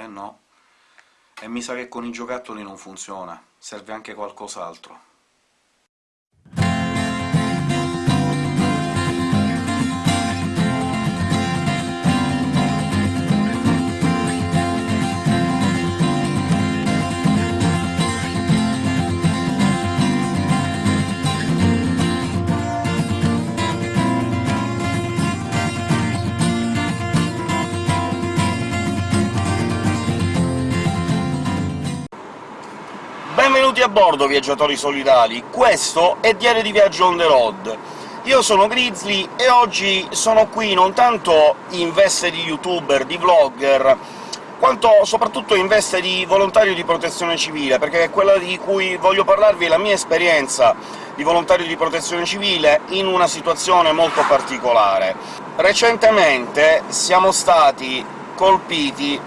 Eh no. E mi sa che con i giocattoli non funziona, serve anche qualcos'altro. Benvenuti a bordo, viaggiatori solidali! Questo è Diario di Viaggio on the road. Io sono Grizzly e oggi sono qui non tanto in veste di youtuber, di vlogger, quanto soprattutto in veste di volontario di protezione civile, perché quella di cui voglio parlarvi è la mia esperienza di volontario di protezione civile in una situazione molto particolare. Recentemente siamo stati colpiti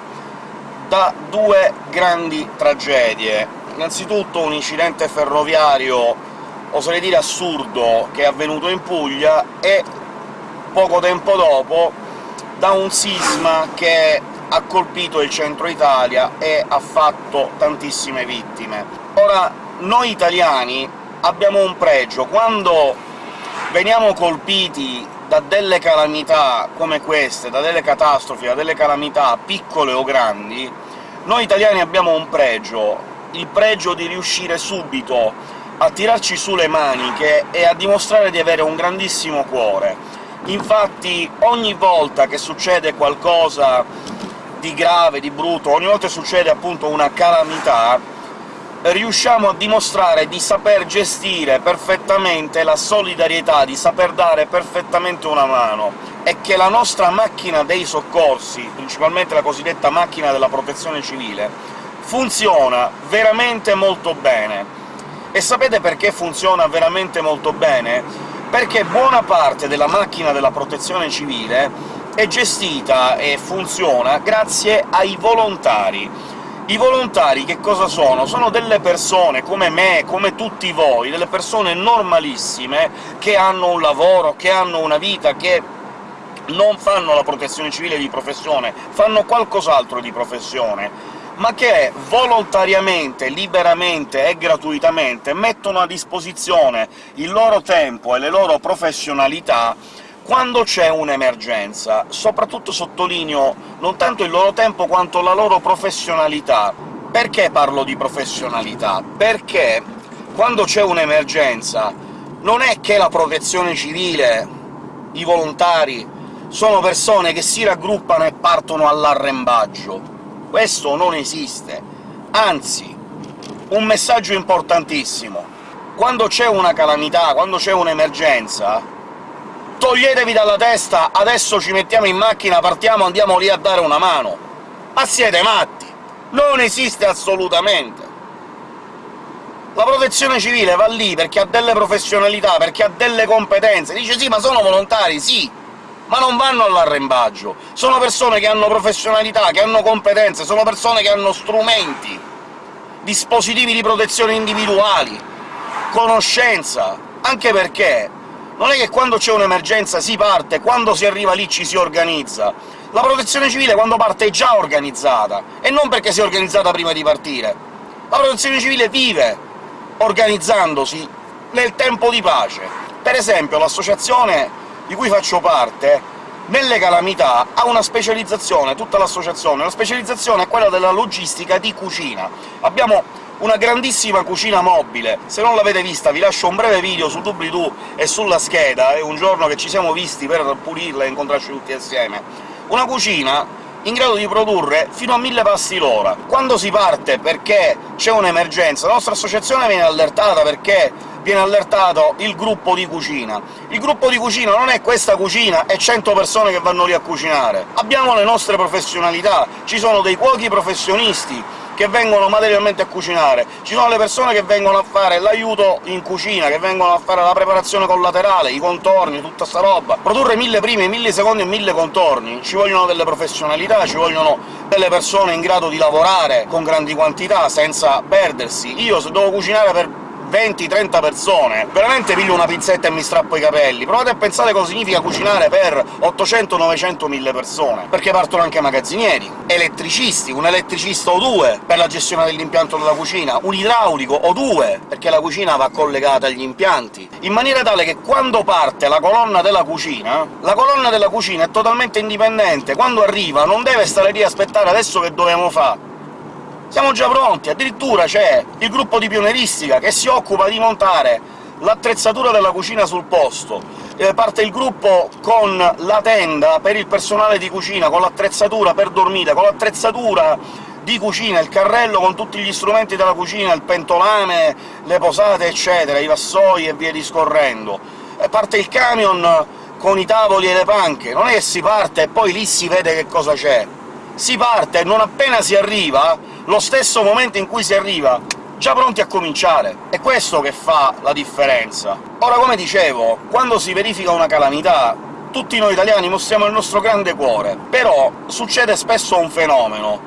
da due grandi tragedie innanzitutto un incidente ferroviario, oserei dire assurdo, che è avvenuto in Puglia, e poco tempo dopo da un sisma che ha colpito il centro Italia e ha fatto tantissime vittime. Ora, noi italiani abbiamo un pregio. Quando veniamo colpiti da delle calamità come queste, da delle catastrofi, da delle calamità piccole o grandi, noi italiani abbiamo un pregio, il pregio di riuscire subito a tirarci su le maniche e a dimostrare di avere un grandissimo cuore. Infatti ogni volta che succede qualcosa di grave, di brutto, ogni volta che succede appunto una calamità, riusciamo a dimostrare di saper gestire perfettamente la solidarietà, di saper dare perfettamente una mano, e che la nostra macchina dei soccorsi, principalmente la cosiddetta macchina della protezione civile, funziona veramente molto bene. E sapete perché funziona veramente molto bene? Perché buona parte della macchina della protezione civile è gestita e funziona grazie ai volontari. I volontari che cosa sono? Sono delle persone come me, come tutti voi, delle persone normalissime, che hanno un lavoro, che hanno una vita, che non fanno la protezione civile di professione, fanno qualcos'altro di professione, ma che volontariamente, liberamente e gratuitamente mettono a disposizione il loro tempo e le loro professionalità quando c'è un'emergenza. Soprattutto sottolineo non tanto il loro tempo quanto la loro professionalità. Perché parlo di professionalità? Perché quando c'è un'emergenza non è che la protezione civile, i volontari, sono persone che si raggruppano e partono all'arrembaggio questo non esiste. Anzi, un messaggio importantissimo. Quando c'è una calamità, quando c'è un'emergenza, toglietevi dalla testa «adesso ci mettiamo in macchina, partiamo, andiamo lì a dare una mano». Ma siete matti! Non esiste assolutamente! La protezione civile va lì perché ha delle professionalità, perché ha delle competenze. Dice «sì, ma sono volontari», sì, ma non vanno all'arrembaggio. Sono persone che hanno professionalità, che hanno competenze, sono persone che hanno strumenti, dispositivi di protezione individuali, conoscenza, anche perché non è che quando c'è un'emergenza si parte, quando si arriva lì ci si organizza. La protezione civile quando parte è già organizzata, e non perché si è organizzata prima di partire. La protezione civile vive organizzandosi nel tempo di pace. Per esempio l'associazione di cui faccio parte, nelle calamità ha una specializzazione, tutta l'associazione. La specializzazione è quella della logistica di cucina. Abbiamo una grandissima cucina mobile. Se non l'avete vista vi lascio un breve video su doobly-doo e sulla scheda, è un giorno che ci siamo visti per pulirla e incontrarci tutti assieme. Una cucina in grado di produrre fino a 1000 pasti l'ora. Quando si parte perché c'è un'emergenza, la nostra associazione viene allertata perché viene allertato il gruppo di cucina. Il gruppo di cucina non è questa cucina e 100 persone che vanno lì a cucinare. Abbiamo le nostre professionalità, ci sono dei cuochi professionisti che vengono materialmente a cucinare, ci sono le persone che vengono a fare l'aiuto in cucina, che vengono a fare la preparazione collaterale, i contorni, tutta sta roba. Produrre mille primi, mille secondi e mille contorni ci vogliono delle professionalità, ci vogliono delle persone in grado di lavorare con grandi quantità, senza perdersi. Io se devo cucinare per 20-30 persone, veramente piglio una pinzetta e mi strappo i capelli. Provate a pensare cosa significa cucinare per 800, 900, 1000 persone, perché partono anche magazzinieri, elettricisti, un elettricista o due per la gestione dell'impianto della cucina, un idraulico o due, perché la cucina va collegata agli impianti, in maniera tale che quando parte la colonna della cucina, la colonna della cucina è totalmente indipendente, quando arriva non deve stare lì a aspettare «adesso che dobbiamo fare?». Siamo già pronti, addirittura c'è il gruppo di pioneristica che si occupa di montare l'attrezzatura della cucina sul posto, eh, parte il gruppo con la tenda per il personale di cucina, con l'attrezzatura per dormire, con l'attrezzatura di cucina, il carrello con tutti gli strumenti della cucina, il pentolame, le posate, eccetera, i vassoi e via discorrendo. E parte il camion con i tavoli e le panche, non è che si parte e poi lì si vede che cosa c'è. Si parte e non appena si arriva lo stesso momento in cui si arriva, già pronti a cominciare. È questo che fa la differenza. Ora, come dicevo, quando si verifica una calamità, tutti noi italiani mostriamo il nostro grande cuore, però succede spesso un fenomeno,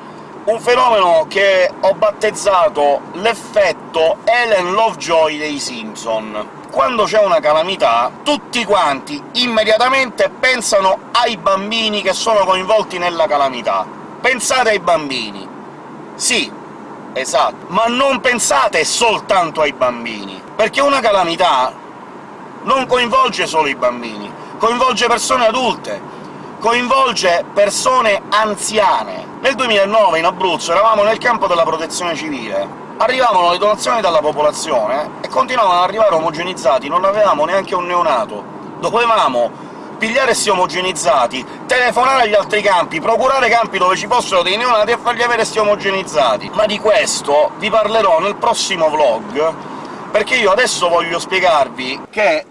un fenomeno che ho battezzato l'effetto Ellen Lovejoy dei Simpson. Quando c'è una calamità, tutti quanti immediatamente pensano ai bambini che sono coinvolti nella calamità. Pensate ai bambini, sì, esatto, ma non pensate soltanto ai bambini, perché una calamità non coinvolge solo i bambini, coinvolge persone adulte, coinvolge persone anziane. Nel 2009 in Abruzzo eravamo nel campo della protezione civile, arrivavano le donazioni dalla popolazione e continuavano ad arrivare omogenizzati, non avevamo neanche un neonato. Dovevamo pigliare questi omogenizzati, telefonare agli altri campi, procurare campi dove ci fossero dei neonati e fargli avere questi omogenizzati. Ma di questo vi parlerò nel prossimo vlog, perché io adesso voglio spiegarvi che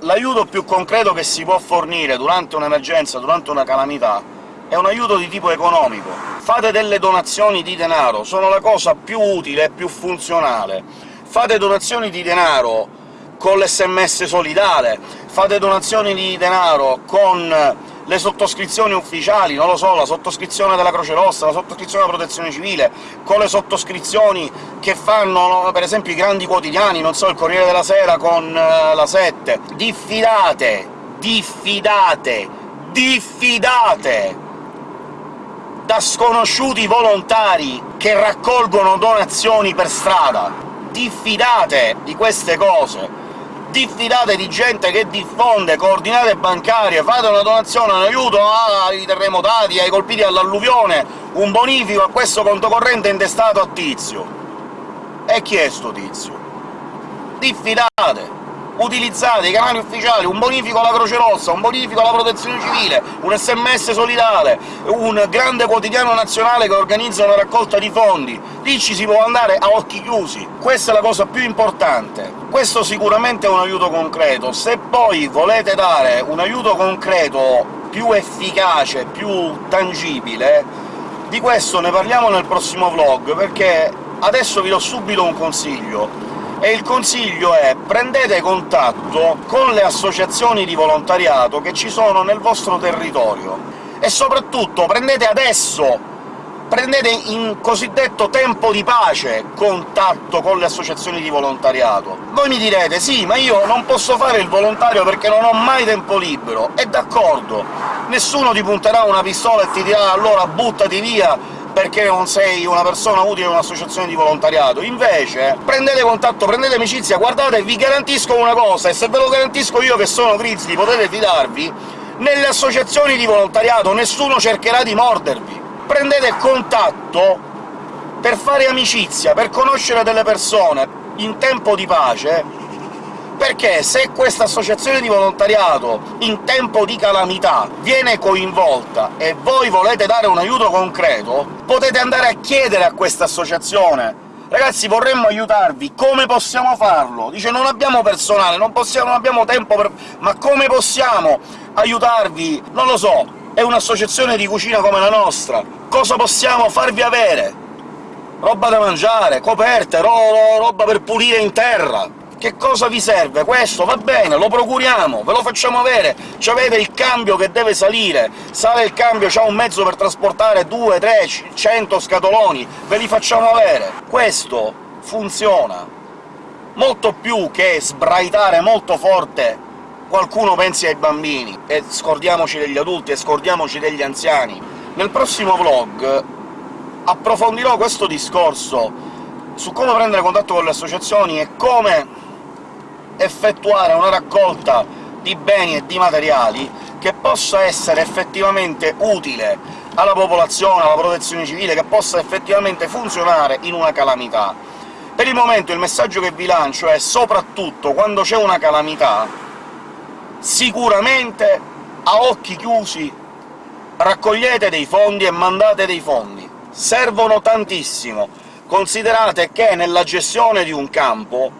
l'aiuto più concreto che si può fornire durante un'emergenza, durante una calamità, è un aiuto di tipo economico. Fate delle donazioni di denaro, sono la cosa più utile e più funzionale. Fate donazioni di denaro con l'SMS solidale, fate donazioni di denaro con le sottoscrizioni ufficiali, non lo so, la sottoscrizione della Croce Rossa, la sottoscrizione della Protezione Civile, con le sottoscrizioni che fanno, per esempio, i grandi quotidiani, non so, il Corriere della Sera con uh, la 7. Diffidate! Diffidate! Diffidate! da sconosciuti volontari che raccolgono donazioni per strada. Diffidate di queste cose! Diffidate di gente che diffonde coordinate bancarie, fate una donazione, un aiuto ai terremotati, ai colpiti dall'alluvione, un bonifico a questo conto corrente intestato a Tizio. E chi è sto Tizio? Diffidate! utilizzate i canali ufficiali, un bonifico alla Croce Rossa, un bonifico alla Protezione Civile, un sms solidale, un grande quotidiano nazionale che organizza una raccolta di fondi. Lì ci si può andare a occhi chiusi. Questa è la cosa più importante. Questo sicuramente è un aiuto concreto. Se poi volete dare un aiuto concreto più efficace, più tangibile, di questo ne parliamo nel prossimo vlog, perché adesso vi do subito un consiglio e il consiglio è prendete contatto con le associazioni di volontariato che ci sono nel vostro territorio, e soprattutto prendete adesso, prendete in cosiddetto tempo di pace contatto con le associazioni di volontariato. Voi mi direte «Sì, ma io non posso fare il volontario perché non ho mai tempo libero». E d'accordo, nessuno ti punterà una pistola e ti dirà «allora buttati via perché non sei una persona utile in un'associazione di volontariato. Invece prendete contatto, prendete amicizia, guardate, vi garantisco una cosa, e se ve lo garantisco io che sono Grizzly potete fidarvi, nelle associazioni di volontariato nessuno cercherà di mordervi. Prendete contatto per fare amicizia, per conoscere delle persone in tempo di pace, perché se questa associazione di volontariato in tempo di calamità viene coinvolta e voi volete dare un aiuto concreto, potete andare a chiedere a questa associazione «Ragazzi, vorremmo aiutarvi, come possiamo farlo?» Dice «Non abbiamo personale, non, possiamo, non abbiamo tempo per... ma come possiamo aiutarvi?» Non lo so, è un'associazione di cucina come la nostra, cosa possiamo farvi avere? Roba da mangiare, coperte, ro roba per pulire in terra... Che cosa vi serve? Questo va bene, lo procuriamo, ve lo facciamo avere, ci avete il cambio che deve salire, sale il cambio, c'ha un mezzo per trasportare 2, 3, 100 scatoloni, ve li facciamo avere. Questo funziona. molto più che sbraitare molto forte qualcuno pensi ai bambini, e scordiamoci degli adulti, e scordiamoci degli anziani. Nel prossimo vlog approfondirò questo discorso su come prendere contatto con le associazioni e come effettuare una raccolta di beni e di materiali che possa essere effettivamente utile alla popolazione, alla protezione civile, che possa effettivamente funzionare in una calamità. Per il momento il messaggio che vi lancio è soprattutto quando c'è una calamità, sicuramente a occhi chiusi raccogliete dei fondi e mandate dei fondi. Servono tantissimo. Considerate che nella gestione di un campo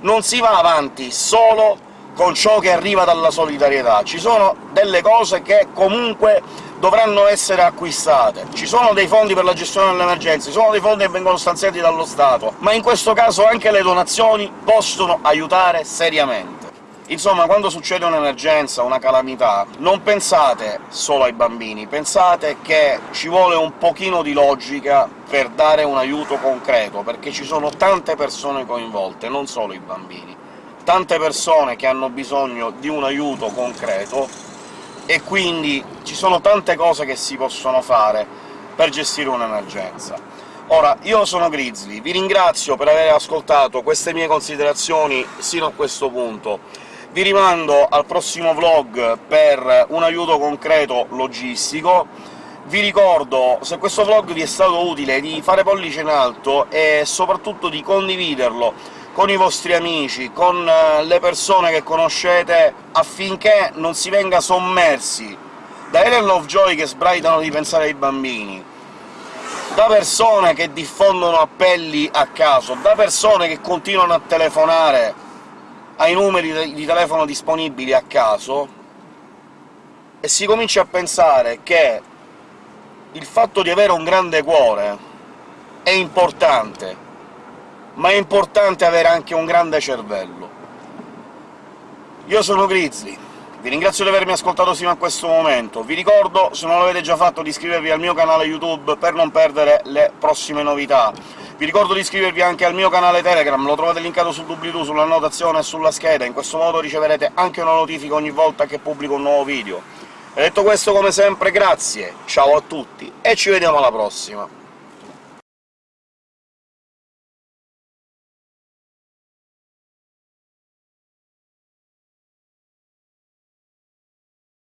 non si va avanti solo con ciò che arriva dalla solidarietà, ci sono delle cose che comunque dovranno essere acquistate. Ci sono dei fondi per la gestione delle emergenze, ci sono dei fondi che vengono stanziati dallo Stato, ma in questo caso anche le donazioni possono aiutare seriamente. Insomma, quando succede un'emergenza, una calamità, non pensate solo ai bambini, pensate che ci vuole un pochino di logica per dare un aiuto concreto, perché ci sono tante persone coinvolte, non solo i bambini. Tante persone che hanno bisogno di un aiuto concreto, e quindi ci sono tante cose che si possono fare per gestire un'emergenza. Ora, io sono Grizzly, vi ringrazio per aver ascoltato queste mie considerazioni sino a questo punto. Vi rimando al prossimo vlog per un aiuto concreto logistico. Vi ricordo, se questo vlog vi è stato utile, di fare pollice in alto e soprattutto di condividerlo con i vostri amici, con eh, le persone che conoscete, affinché non si venga sommersi da Ellen Lovejoy che sbraitano di pensare ai bambini, da persone che diffondono appelli a caso, da persone che continuano a telefonare ai numeri di telefono disponibili a caso, e si comincia a pensare che il fatto di avere un grande cuore è importante, ma è importante avere anche un grande cervello. Io sono Grizzly, vi ringrazio di avermi ascoltato fino a questo momento, vi ricordo, se non l'avete già fatto, di iscrivervi al mio canale YouTube per non perdere le prossime novità. Vi ricordo di iscrivervi anche al mio canale Telegram, lo trovate linkato sul doobly-doo, sulla annotazione e sulla scheda, in questo modo riceverete anche una notifica ogni volta che pubblico un nuovo video. E detto questo, come sempre, grazie, ciao a tutti, e ci vediamo alla prossima!